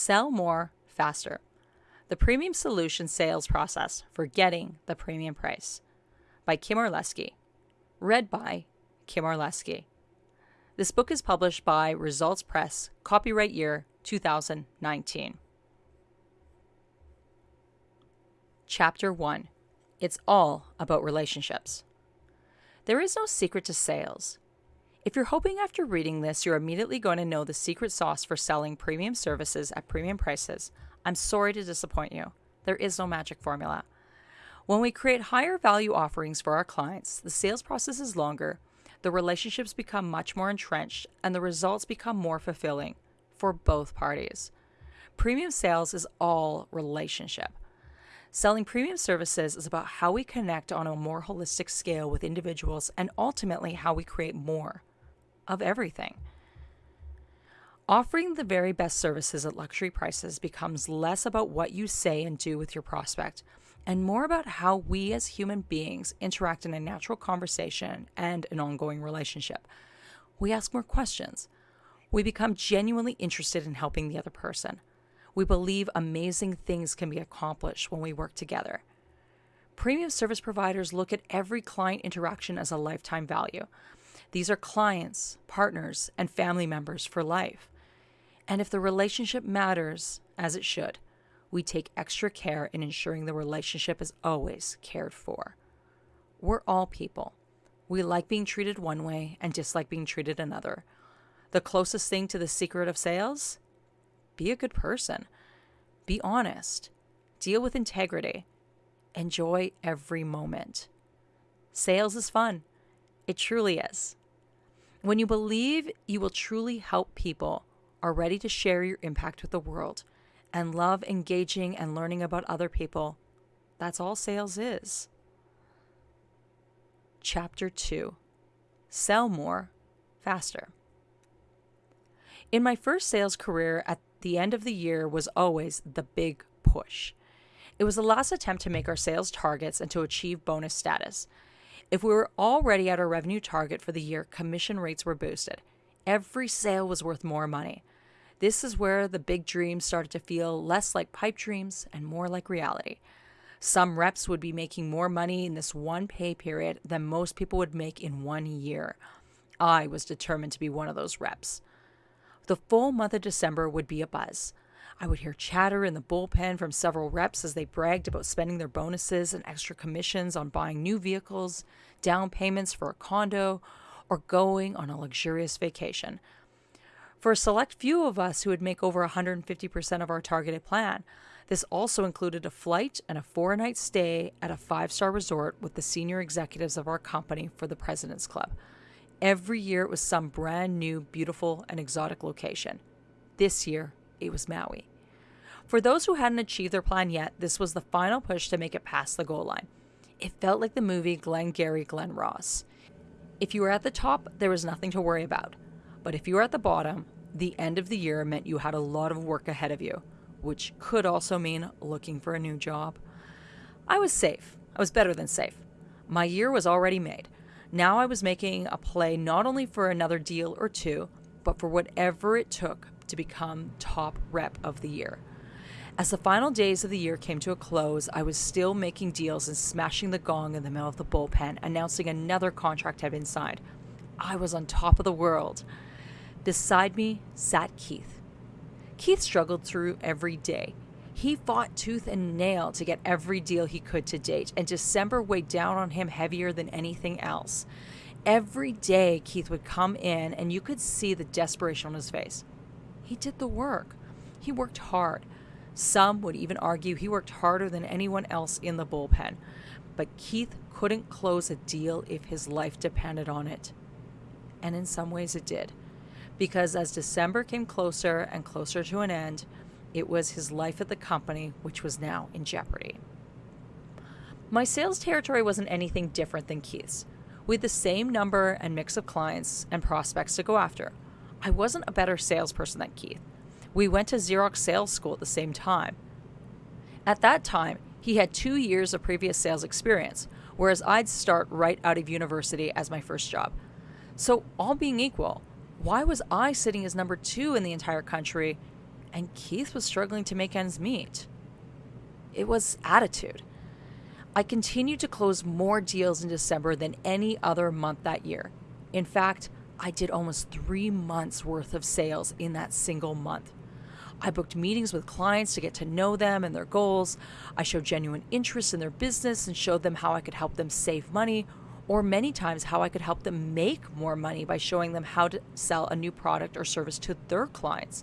Sell more faster. The premium solution sales process for getting the premium price by Kim Orlesky. Read by Kim Orlesky. This book is published by Results Press, copyright year 2019. Chapter 1 It's All About Relationships. There is no secret to sales. If you're hoping after reading this you're immediately going to know the secret sauce for selling premium services at premium prices, I'm sorry to disappoint you. There is no magic formula. When we create higher value offerings for our clients, the sales process is longer, the relationships become much more entrenched, and the results become more fulfilling for both parties. Premium sales is all relationship. Selling premium services is about how we connect on a more holistic scale with individuals and ultimately how we create more of everything. Offering the very best services at luxury prices becomes less about what you say and do with your prospect and more about how we as human beings interact in a natural conversation and an ongoing relationship. We ask more questions. We become genuinely interested in helping the other person. We believe amazing things can be accomplished when we work together. Premium service providers look at every client interaction as a lifetime value. These are clients, partners, and family members for life. And if the relationship matters, as it should, we take extra care in ensuring the relationship is always cared for. We're all people. We like being treated one way and dislike being treated another. The closest thing to the secret of sales? Be a good person. Be honest. Deal with integrity. Enjoy every moment. Sales is fun. It truly is. When you believe you will truly help people, are ready to share your impact with the world, and love engaging and learning about other people, that's all sales is. Chapter 2 Sell More Faster. In my first sales career, at the end of the year was always the big push. It was the last attempt to make our sales targets and to achieve bonus status. If we were already at our revenue target for the year, commission rates were boosted. Every sale was worth more money. This is where the big dreams started to feel less like pipe dreams and more like reality. Some reps would be making more money in this one pay period than most people would make in one year. I was determined to be one of those reps. The full month of December would be a buzz. I would hear chatter in the bullpen from several reps as they bragged about spending their bonuses and extra commissions on buying new vehicles, down payments for a condo, or going on a luxurious vacation. For a select few of us who would make over 150% of our targeted plan, this also included a flight and a four night stay at a five star resort with the senior executives of our company for the President's Club. Every year it was some brand new, beautiful, and exotic location. This year it was Maui. For those who hadn't achieved their plan yet, this was the final push to make it past the goal line. It felt like the movie Glengarry Glen Ross. If you were at the top, there was nothing to worry about. But if you were at the bottom, the end of the year meant you had a lot of work ahead of you, which could also mean looking for a new job. I was safe. I was better than safe. My year was already made. Now I was making a play not only for another deal or two, but for whatever it took to become top rep of the year. As the final days of the year came to a close, I was still making deals and smashing the gong in the middle of the bullpen, announcing another contract had been signed. I was on top of the world. Beside me sat Keith. Keith struggled through every day. He fought tooth and nail to get every deal he could to date, and December weighed down on him heavier than anything else. Every day, Keith would come in, and you could see the desperation on his face. He did the work, he worked hard. Some would even argue he worked harder than anyone else in the bullpen. But Keith couldn't close a deal if his life depended on it. And in some ways it did because as December came closer and closer to an end, it was his life at the company which was now in jeopardy. My sales territory wasn't anything different than Keith's. We had the same number and mix of clients and prospects to go after. I wasn't a better salesperson than Keith. We went to Xerox sales school at the same time. At that time, he had two years of previous sales experience, whereas I'd start right out of university as my first job. So, all being equal, why was I sitting as number two in the entire country and Keith was struggling to make ends meet. It was attitude. I continued to close more deals in December than any other month that year. In fact, I did almost three months worth of sales in that single month. I booked meetings with clients to get to know them and their goals. I showed genuine interest in their business and showed them how I could help them save money, or many times how I could help them make more money by showing them how to sell a new product or service to their clients.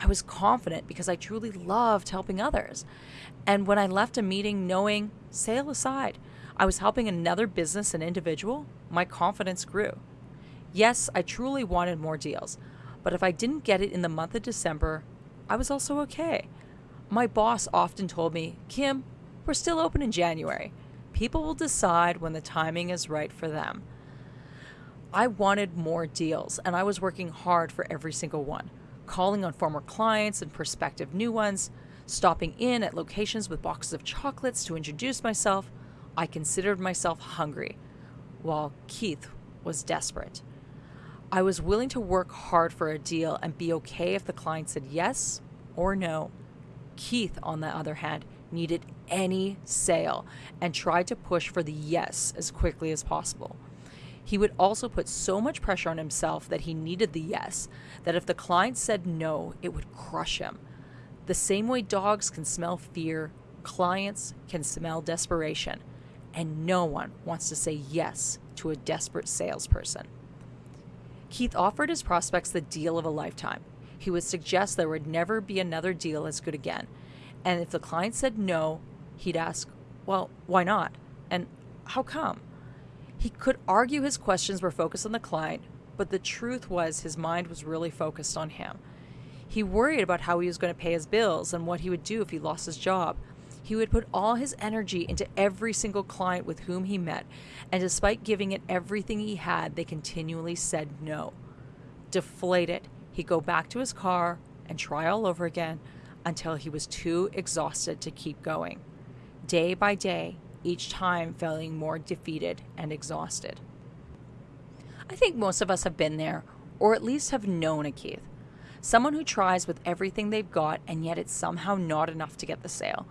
I was confident because I truly loved helping others. And when I left a meeting knowing, sale aside, I was helping another business and individual, my confidence grew. Yes, I truly wanted more deals, but if I didn't get it in the month of December, I was also okay. My boss often told me, Kim, we're still open in January. People will decide when the timing is right for them. I wanted more deals, and I was working hard for every single one, calling on former clients and prospective new ones, stopping in at locations with boxes of chocolates to introduce myself. I considered myself hungry, while Keith was desperate. I was willing to work hard for a deal and be okay if the client said yes or no. Keith, on the other hand, needed any sale and tried to push for the yes as quickly as possible. He would also put so much pressure on himself that he needed the yes, that if the client said no, it would crush him. The same way dogs can smell fear, clients can smell desperation, and no one wants to say yes to a desperate salesperson. Keith offered his prospects the deal of a lifetime. He would suggest there would never be another deal as good again. And if the client said no, he'd ask, Well, why not? And how come? He could argue his questions were focused on the client, but the truth was his mind was really focused on him. He worried about how he was going to pay his bills and what he would do if he lost his job. He would put all his energy into every single client with whom he met, and despite giving it everything he had, they continually said no. Deflated, he'd go back to his car and try all over again until he was too exhausted to keep going. Day by day, each time feeling more defeated and exhausted. I think most of us have been there, or at least have known a Keith. Someone who tries with everything they've got and yet it's somehow not enough to get the sale.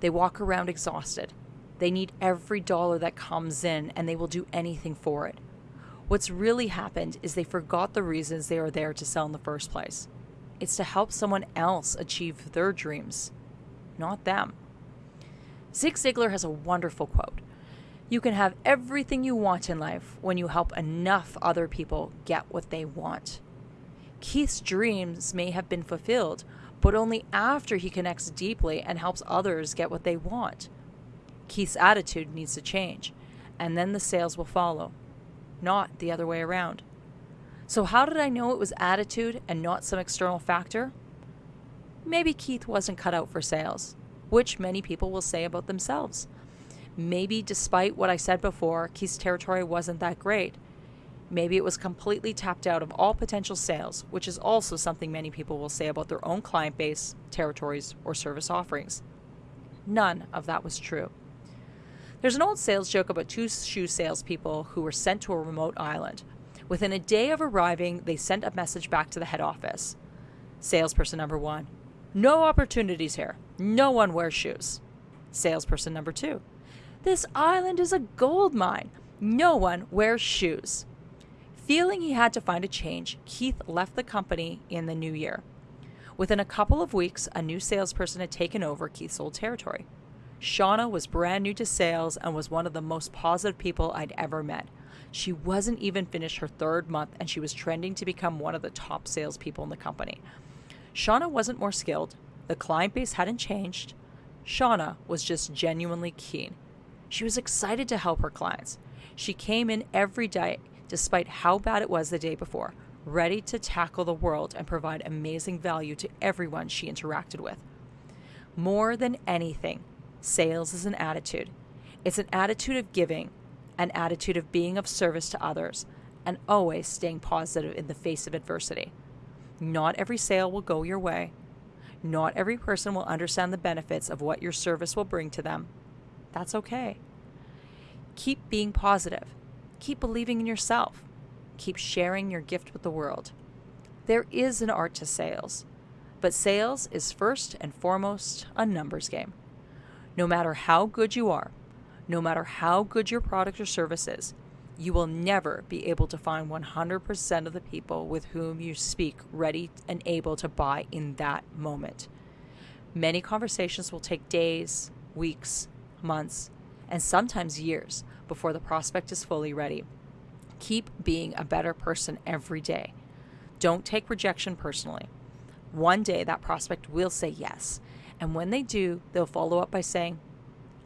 They walk around exhausted. They need every dollar that comes in and they will do anything for it. What's really happened is they forgot the reasons they are there to sell in the first place. It's to help someone else achieve their dreams, not them. Zig Ziglar has a wonderful quote You can have everything you want in life when you help enough other people get what they want. Keith's dreams may have been fulfilled, but only after he connects deeply and helps others get what they want. Keith's attitude needs to change, and then the sales will follow, not the other way around. So, how did I know it was attitude and not some external factor? Maybe Keith wasn't cut out for sales, which many people will say about themselves. Maybe, despite what I said before, Keith's territory wasn't that great, Maybe it was completely tapped out of all potential sales, which is also something many people will say about their own client base, territories, or service offerings. None of that was true. There's an old sales joke about two shoe salespeople who were sent to a remote island. Within a day of arriving, they sent a message back to the head office. Salesperson number one, no opportunities here. No one wears shoes. Salesperson number two, this island is a gold mine. No one wears shoes. Feeling he had to find a change, Keith left the company in the new year. Within a couple of weeks, a new salesperson had taken over Keith's old territory. Shauna was brand new to sales and was one of the most positive people I'd ever met. She wasn't even finished her third month and she was trending to become one of the top salespeople in the company. Shauna wasn't more skilled, the client base hadn't changed. Shauna was just genuinely keen. She was excited to help her clients. She came in every day despite how bad it was the day before, ready to tackle the world and provide amazing value to everyone she interacted with. More than anything, sales is an attitude. It's an attitude of giving, an attitude of being of service to others, and always staying positive in the face of adversity. Not every sale will go your way. Not every person will understand the benefits of what your service will bring to them. That's okay. Keep being positive Keep believing in yourself. Keep sharing your gift with the world. There is an art to sales. But sales is first and foremost a numbers game. No matter how good you are, no matter how good your product or service is, you will never be able to find 100% of the people with whom you speak ready and able to buy in that moment. Many conversations will take days, weeks, months, and sometimes years before the prospect is fully ready. Keep being a better person every day. Don't take rejection personally. One day that prospect will say yes, and when they do, they'll follow up by saying,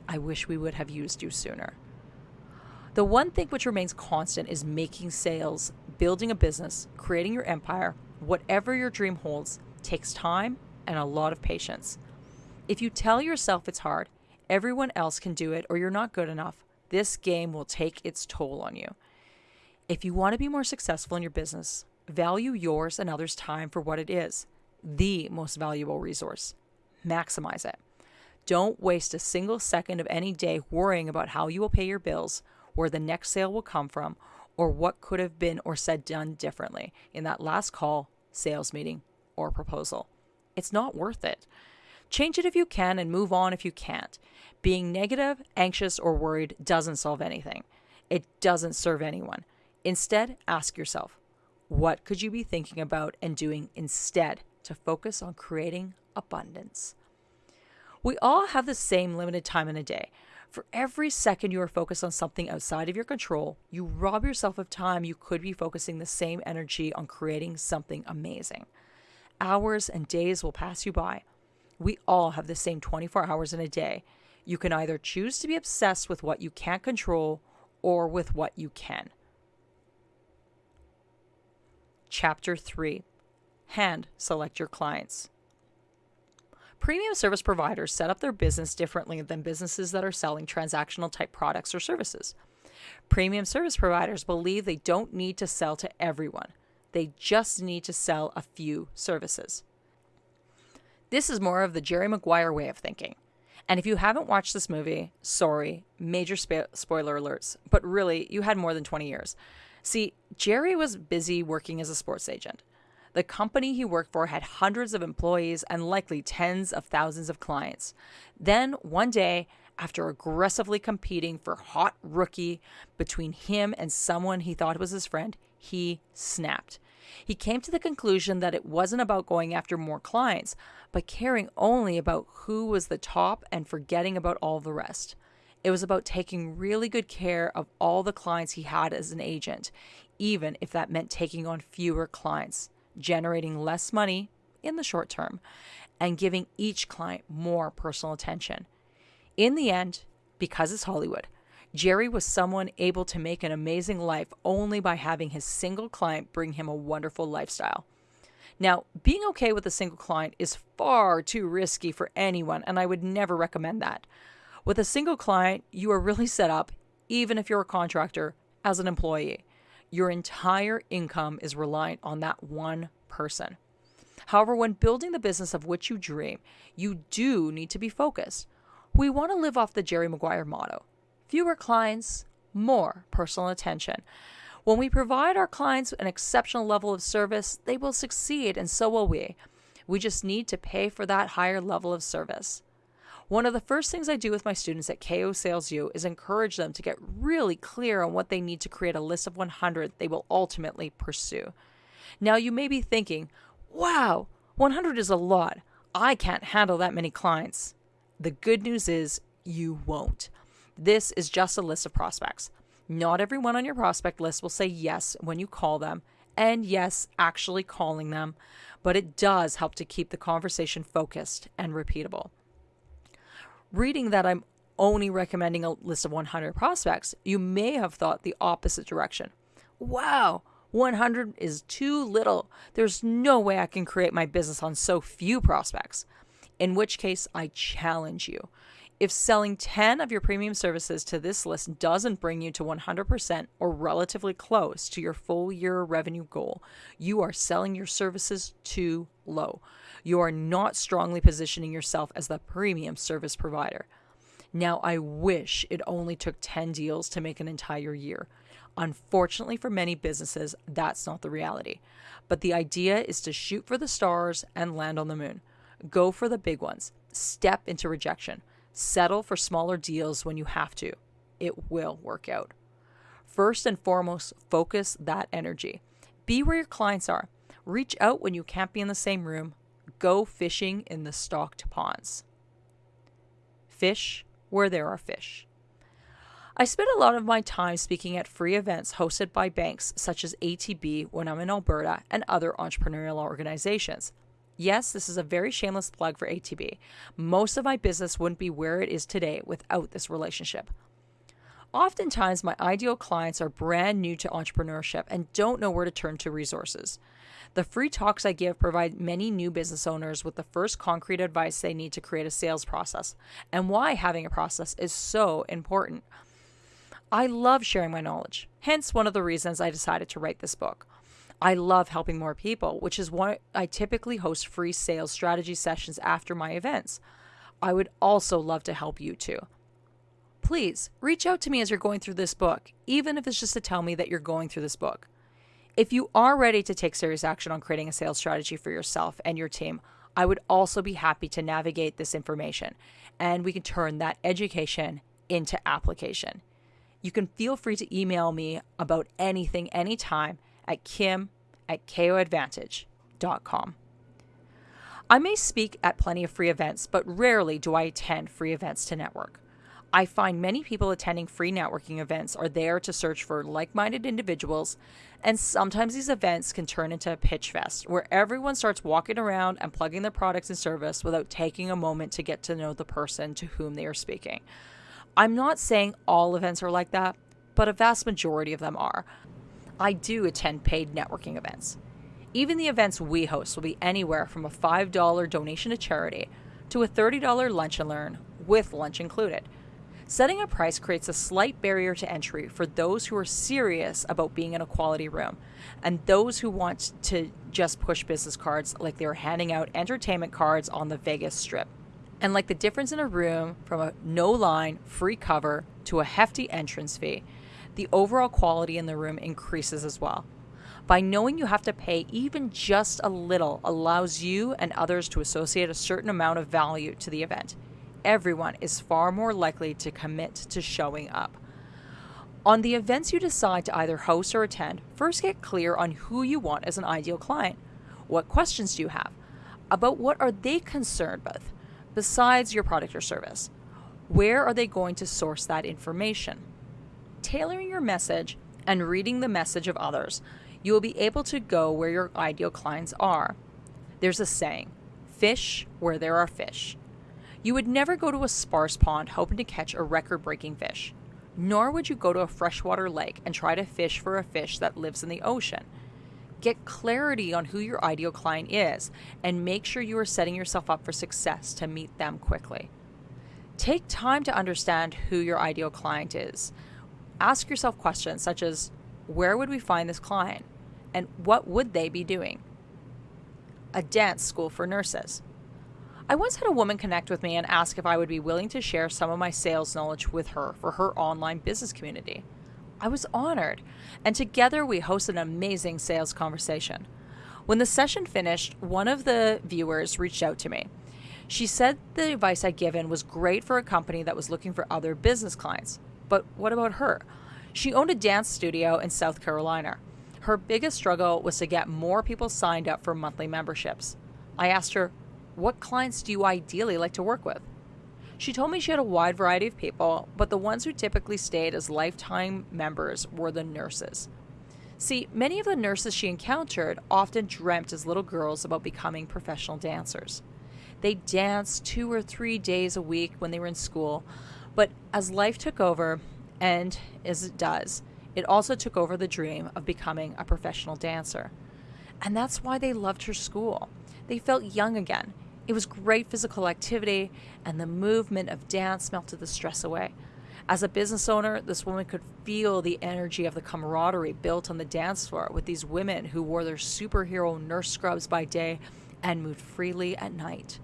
I wish we would have used you sooner. The one thing which remains constant is making sales, building a business, creating your empire, whatever your dream holds, takes time and a lot of patience. If you tell yourself it's hard, everyone else can do it, or you're not good enough, this game will take its toll on you. If you want to be more successful in your business, value yours and others' time for what it is the most valuable resource. Maximize it. Don't waste a single second of any day worrying about how you will pay your bills, where the next sale will come from, or what could have been or said done differently in that last call, sales meeting, or proposal. It's not worth it. Change it if you can and move on if you can't. Being negative, anxious, or worried doesn't solve anything. It doesn't serve anyone. Instead, ask yourself what could you be thinking about and doing instead to focus on creating abundance? We all have the same limited time in a day. For every second you are focused on something outside of your control, you rob yourself of time you could be focusing the same energy on creating something amazing. Hours and days will pass you by. We all have the same 24 hours in a day. You can either choose to be obsessed with what you can't control or with what you can. Chapter 3 Hand select your clients. Premium service providers set up their business differently than businesses that are selling transactional type products or services. Premium service providers believe they don't need to sell to everyone, they just need to sell a few services. This is more of the Jerry Maguire way of thinking. And if you haven't watched this movie, sorry, major spo- spoiler alerts, but really, you had more than 20 years. See, Jerry was busy working as a sports agent. The company he worked for had hundreds of employees and likely tens of thousands of clients. Then, one day, after aggressively competing for hot rookie between him and someone he thought was his friend, he snapped. He came to the conclusion that it wasn't about going after more clients, but caring only about who was the top and forgetting about all the rest. It was about taking really good care of all the clients he had as an agent, even if that meant taking on fewer clients, generating less money in the short term, and giving each client more personal attention. In the end, because it's Hollywood, Jerry was someone able to make an amazing life only by having his single client bring him a wonderful lifestyle. Now, being okay with a single client is far too risky for anyone, and I would never recommend that. With a single client, you are really set up, even if you're a contractor, as an employee. Your entire income is reliant on that one person. However, when building the business of which you dream, you do need to be focused. We want to live off the Jerry Maguire motto fewer clients, more personal attention. When we provide our clients an exceptional level of service, they will succeed, and so will we. We just need to pay for that higher level of service. One of the first things I do with my students at KO Sales U is encourage them to get really clear on what they need to create a list of 100 they will ultimately pursue. Now, you may be thinking, wow, 100 is a lot. I can't handle that many clients. The good news is you won't. This is just a list of prospects. Not everyone on your prospect list will say yes when you call them, and yes, actually calling them, but it does help to keep the conversation focused and repeatable reading that I'm only recommending a list of 100 prospects, you may have thought the opposite direction. Wow, 100 is too little. There's no way I can create my business on so few prospects. In which case, I challenge you. If selling 10 of your premium services to this list doesn't bring you to 100% or relatively close to your full year revenue goal, you are selling your services too low you are not strongly positioning yourself as the premium service provider. Now, I wish it only took 10 deals to make an entire year. Unfortunately, for many businesses, that's not the reality. But the idea is to shoot for the stars and land on the moon. Go for the big ones. Step into rejection. Settle for smaller deals when you have to. It will work out. First and foremost, focus that energy. Be where your clients are. Reach out when you can't be in the same room. Go fishing in the stocked ponds. Fish where there are fish. I spend a lot of my time speaking at free events hosted by banks such as ATB when I'm in Alberta and other entrepreneurial organizations. Yes, this is a very shameless plug for ATB. Most of my business wouldn't be where it is today without this relationship. Oftentimes, my ideal clients are brand new to entrepreneurship and don't know where to turn to resources. The free talks I give provide many new business owners with the first concrete advice they need to create a sales process and why having a process is so important. I love sharing my knowledge, hence, one of the reasons I decided to write this book. I love helping more people, which is why I typically host free sales strategy sessions after my events. I would also love to help you too. Please reach out to me as you're going through this book, even if it's just to tell me that you're going through this book. If you are ready to take serious action on creating a sales strategy for yourself and your team, I would also be happy to navigate this information and we can turn that education into application. You can feel free to email me about anything anytime at kim at koadvantage.com. I may speak at plenty of free events, but rarely do I attend free events to network. I find many people attending free networking events are there to search for like minded individuals, and sometimes these events can turn into a pitch fest where everyone starts walking around and plugging their products and service without taking a moment to get to know the person to whom they are speaking. I'm not saying all events are like that, but a vast majority of them are. I do attend paid networking events. Even the events we host will be anywhere from a $5 donation to charity to a $30 lunch and learn with lunch included. Setting a price creates a slight barrier to entry for those who are serious about being in a quality room and those who want to just push business cards like they are handing out entertainment cards on the Vegas Strip. And like the difference in a room from a no line, free cover to a hefty entrance fee, the overall quality in the room increases as well. By knowing you have to pay even just a little allows you and others to associate a certain amount of value to the event. Everyone is far more likely to commit to showing up. On the events you decide to either host or attend, first get clear on who you want as an ideal client. What questions do you have? About what are they concerned with besides your product or service? Where are they going to source that information? Tailoring your message and reading the message of others, you will be able to go where your ideal clients are. There's a saying fish where there are fish. You would never go to a sparse pond hoping to catch a record breaking fish, nor would you go to a freshwater lake and try to fish for a fish that lives in the ocean. Get clarity on who your ideal client is and make sure you are setting yourself up for success to meet them quickly. Take time to understand who your ideal client is. Ask yourself questions such as where would we find this client and what would they be doing? A dance school for nurses. I once had a woman connect with me and ask if I would be willing to share some of my sales knowledge with her for her online business community. I was honored, and together we hosted an amazing sales conversation. When the session finished, one of the viewers reached out to me. She said the advice I'd given was great for a company that was looking for other business clients. But what about her? She owned a dance studio in South Carolina. Her biggest struggle was to get more people signed up for monthly memberships. I asked her, What clients do you ideally like to work with? She told me she had a wide variety of people, but the ones who typically stayed as lifetime members were the nurses. See, many of the nurses she encountered often dreamt as little girls about becoming professional dancers. They danced two or three days a week when they were in school, but as life took over, and as it does, it also took over the dream of becoming a professional dancer. And that's why they loved her school. They felt young again. It was great physical activity, and the movement of dance melted the stress away. As a business owner, this woman could feel the energy of the camaraderie built on the dance floor with these women who wore their superhero nurse scrubs by day and moved freely at night.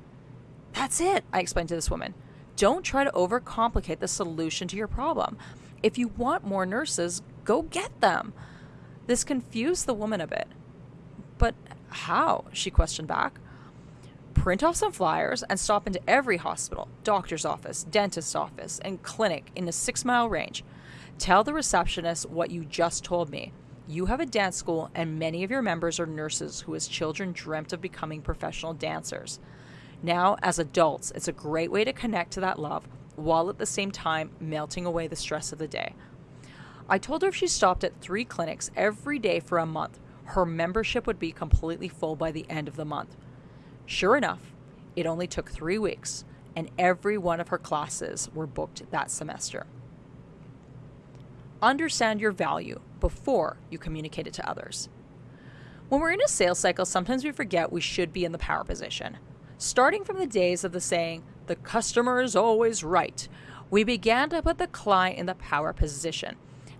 That's it, I explained to this woman. Don't try to overcomplicate the solution to your problem. If you want more nurses, Go get them. This confused the woman a bit. But how? she questioned back. Print off some flyers and stop into every hospital, doctor's office, dentist's office, and clinic in a six mile range. Tell the receptionist what you just told me. You have a dance school, and many of your members are nurses who, as children, dreamt of becoming professional dancers. Now, as adults, it's a great way to connect to that love while at the same time melting away the stress of the day. I told her if she stopped at three clinics every day for a month, her membership would be completely full by the end of the month. Sure enough, it only took three weeks, and every one of her classes were booked that semester. Understand your value before you communicate it to others. When we're in a sales cycle, sometimes we forget we should be in the power position. Starting from the days of the saying, the customer is always right, we began to put the client in the power position.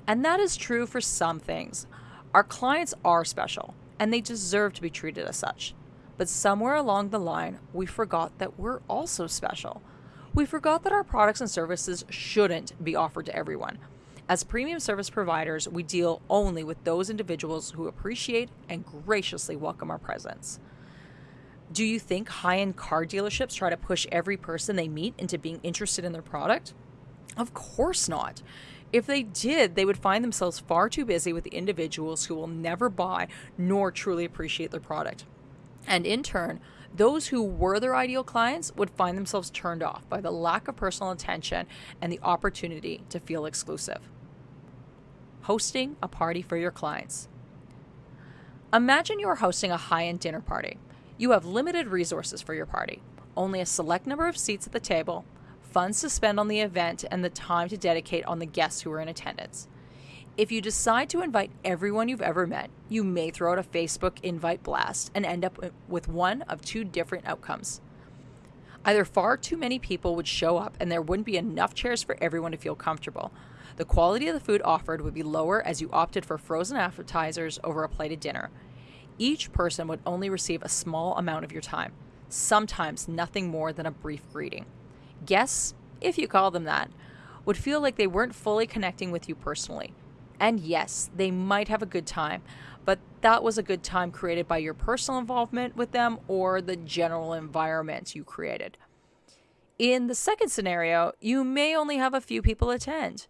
And that is true for some things. Our clients are special, and they deserve to be treated as such. But somewhere along the line, we forgot that we're also special. We forgot that our products and services shouldn't be offered to everyone. As premium service providers, we deal only with those individuals who appreciate and graciously welcome our presence. Do you think high end car dealerships try to push every person they meet into being interested in their product? Of course not. If they did, they would find themselves far too busy with individuals who will never buy nor truly appreciate their product. And in turn, those who were their ideal clients would find themselves turned off by the lack of personal attention and the opportunity to feel exclusive. Hosting a party for your clients. Imagine you are hosting a high end dinner party. You have limited resources for your party, only a select number of seats at the table, funds to spend on the event, and the time to dedicate on the guests who are in attendance. If you decide to invite everyone you've ever met, you may throw out a Facebook invite blast and end up with one of two different outcomes. Either far too many people would show up and there wouldn't be enough chairs for everyone to feel comfortable. The quality of the food offered would be lower as you opted for frozen appetizers over a plated dinner. Each person would only receive a small amount of your time, sometimes nothing more than a brief greeting. Guests, if you call them that, would feel like they weren't fully connecting with you personally. And yes, they might have a good time, but that was a good time created by your personal involvement with them or the general environment you created. In the second scenario, you may only have a few people attend.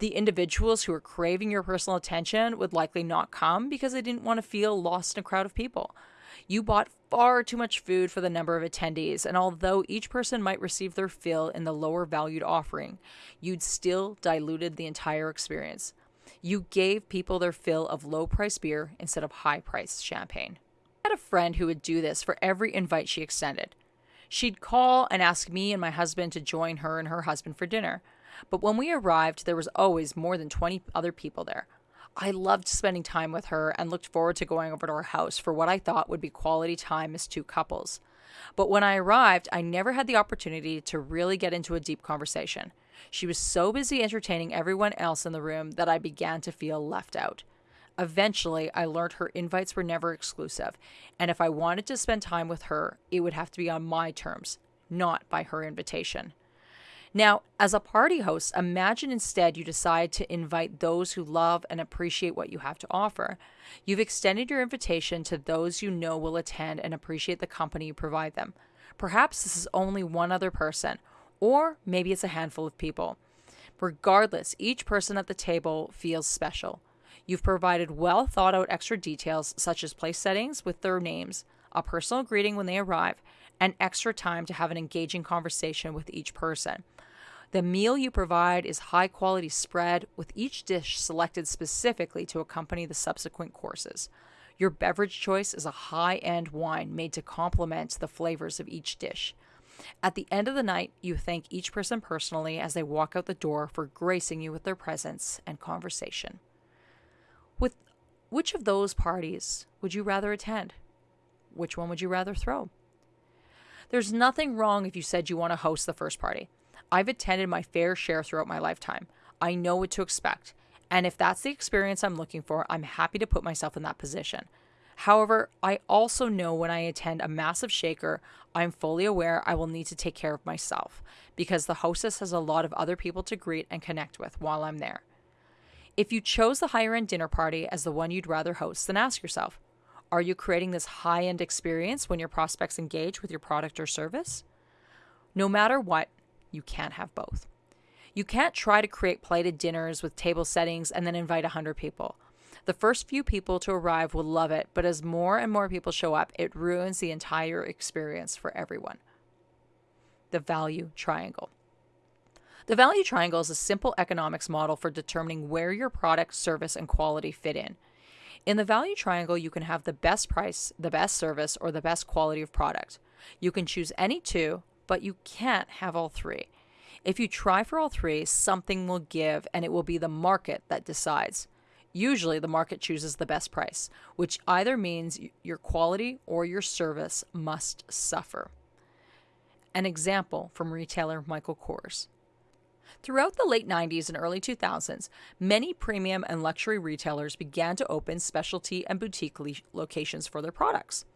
The individuals who are craving your personal attention would likely not come because they didn't want to feel lost in a crowd of people. You bought far too much food for the number of attendees, and although each person might receive their fill in the lower valued offering, you'd still diluted the entire experience. You gave people their fill of low priced beer instead of high priced champagne. I had a friend who would do this for every invite she extended. She'd call and ask me and my husband to join her and her husband for dinner. But when we arrived, there was always more than 20 other people there. I loved spending time with her and looked forward to going over to her house for what I thought would be quality time as two couples. But when I arrived, I never had the opportunity to really get into a deep conversation. She was so busy entertaining everyone else in the room that I began to feel left out. Eventually, I learned her invites were never exclusive, and if I wanted to spend time with her, it would have to be on my terms, not by her invitation. Now, as a party host, imagine instead you decide to invite those who love and appreciate what you have to offer. You've extended your invitation to those you know will attend and appreciate the company you provide them. Perhaps this is only one other person, or maybe it's a handful of people. Regardless, each person at the table feels special. You've provided well thought out extra details such as place settings with their names, a personal greeting when they arrive, and extra time to have an engaging conversation with each person. The meal you provide is high quality spread with each dish selected specifically to accompany the subsequent courses. Your beverage choice is a high end wine made to complement the flavors of each dish. At the end of the night, you thank each person personally as they walk out the door for gracing you with their presence and conversation. With which of those parties would you rather attend? Which one would you rather throw? There's nothing wrong if you said you want to host the first party. I've attended my fair share throughout my lifetime. I know what to expect. And if that's the experience I'm looking for, I'm happy to put myself in that position. However, I also know when I attend a massive shaker, I'm fully aware I will need to take care of myself because the hostess has a lot of other people to greet and connect with while I'm there. If you chose the higher end dinner party as the one you'd rather host, then ask yourself are you creating this high end experience when your prospects engage with your product or service? No matter what, you can't have both. You can't try to create plated dinners with table settings and then invite 100 people. The first few people to arrive will love it, but as more and more people show up, it ruins the entire experience for everyone. The value triangle. The value triangle is a simple economics model for determining where your product, service, and quality fit in. In the value triangle, you can have the best price, the best service, or the best quality of product. You can choose any two, but you can't have all three. If you try for all three, something will give and it will be the market that decides. Usually, the market chooses the best price, which either means your quality or your service must suffer. An example from retailer Michael Kors. Throughout the late 90s and early 2000s, many premium and luxury retailers began to open specialty and boutique le- locations for their products.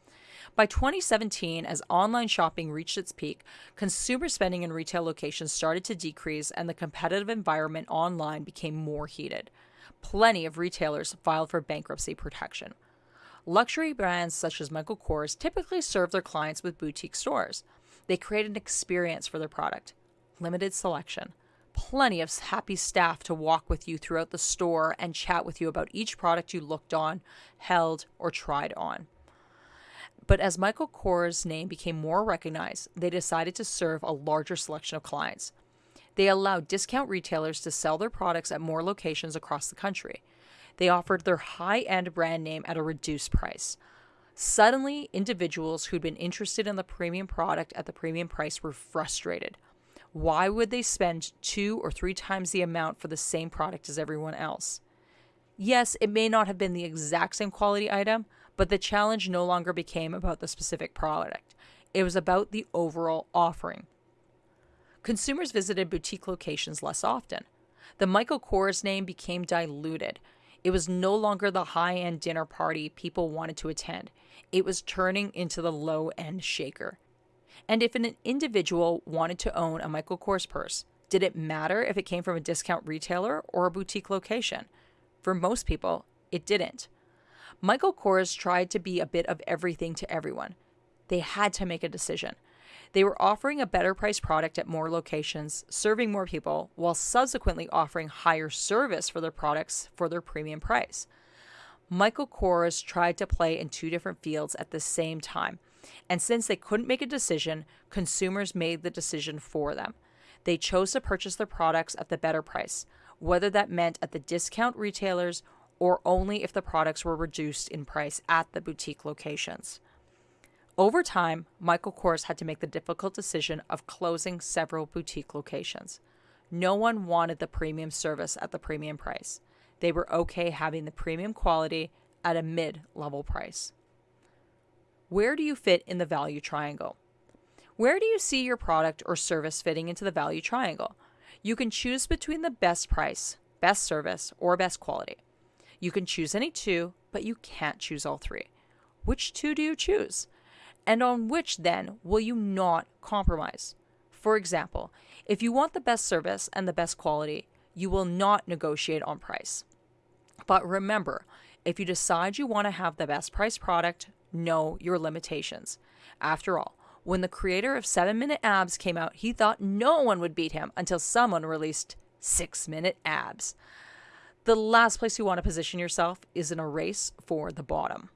By 2017, as online shopping reached its peak, consumer spending in retail locations started to decrease and the competitive environment online became more heated. Plenty of retailers filed for bankruptcy protection. Luxury brands such as Michael Kors typically serve their clients with boutique stores. They create an experience for their product, limited selection, plenty of happy staff to walk with you throughout the store and chat with you about each product you looked on, held, or tried on. But as Michael Kors' name became more recognized, they decided to serve a larger selection of clients. They allowed discount retailers to sell their products at more locations across the country. They offered their high end brand name at a reduced price. Suddenly, individuals who'd been interested in the premium product at the premium price were frustrated. Why would they spend two or three times the amount for the same product as everyone else? Yes, it may not have been the exact same quality item, but the challenge no longer became about the specific product. It was about the overall offering. Consumers visited boutique locations less often. The Michael Kors name became diluted. It was no longer the high end dinner party people wanted to attend. It was turning into the low end shaker. And if an individual wanted to own a Michael Kors purse, did it matter if it came from a discount retailer or a boutique location? For most people, it didn't. Michael Kors tried to be a bit of everything to everyone. They had to make a decision. They were offering a better priced product at more locations, serving more people, while subsequently offering higher service for their products for their premium price. Michael Kors tried to play in two different fields at the same time and since they couldn't make a decision, consumers made the decision for them. They chose to purchase their products at the better price, whether that meant at the discount retailers or only if the products were reduced in price at the boutique locations. Over time, Michael Kors had to make the difficult decision of closing several boutique locations. No one wanted the premium service at the premium price. They were okay having the premium quality at a mid level price. Where do you fit in the value triangle? Where do you see your product or service fitting into the value triangle? You can choose between the best price, best service, or best quality. You can choose any two, but you can't choose all three. Which two do you choose? And on which then will you not compromise? For example, if you want the best service and the best quality, you will not negotiate on price. But remember, if you decide you want to have the best price product, know your limitations. After all, when the creator of 7 Minute Abs came out, he thought no one would beat him until someone released 6 Minute Abs. The last place you want to position yourself is in a race for the bottom.